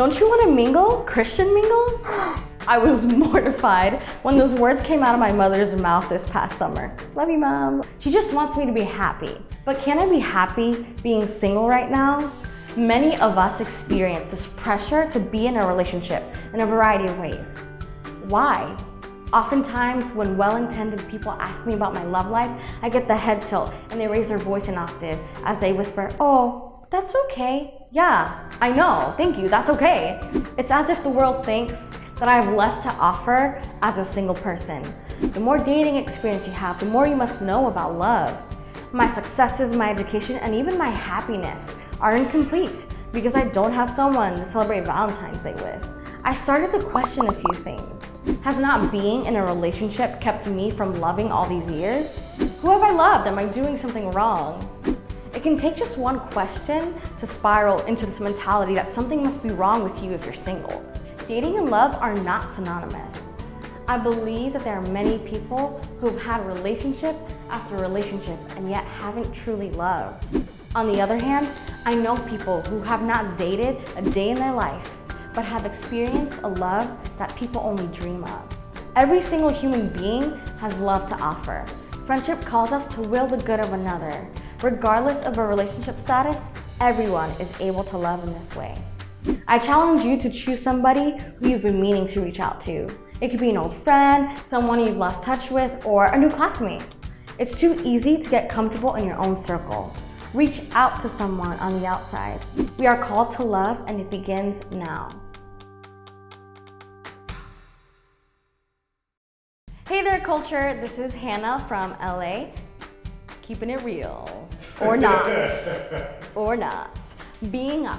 Don't you want to mingle? Christian mingle? I was mortified when those words came out of my mother's mouth this past summer. Love you, mom. She just wants me to be happy. But can I be happy being single right now? Many of us experience this pressure to be in a relationship in a variety of ways. Why? Oftentimes, when well-intended people ask me about my love life, I get the head tilt and they raise their voice an octave as they whisper, oh, that's okay. Yeah, I know, thank you, that's okay. It's as if the world thinks that I have less to offer as a single person. The more dating experience you have, the more you must know about love. My successes, my education, and even my happiness are incomplete because I don't have someone to celebrate Valentine's Day with. I started to question a few things. Has not being in a relationship kept me from loving all these years? Who have I loved? Am I doing something wrong? It can take just one question to spiral into this mentality that something must be wrong with you if you're single. Dating and love are not synonymous. I believe that there are many people who have had relationship after relationship and yet haven't truly loved. On the other hand, I know people who have not dated a day in their life, but have experienced a love that people only dream of. Every single human being has love to offer. Friendship calls us to will the good of another. Regardless of a relationship status, everyone is able to love in this way. I challenge you to choose somebody who you've been meaning to reach out to. It could be an old friend, someone you've lost touch with, or a new classmate. It's too easy to get comfortable in your own circle. Reach out to someone on the outside. We are called to love and it begins now. Hey there culture, this is Hannah from LA. Keeping it real. Or not. or not. Being a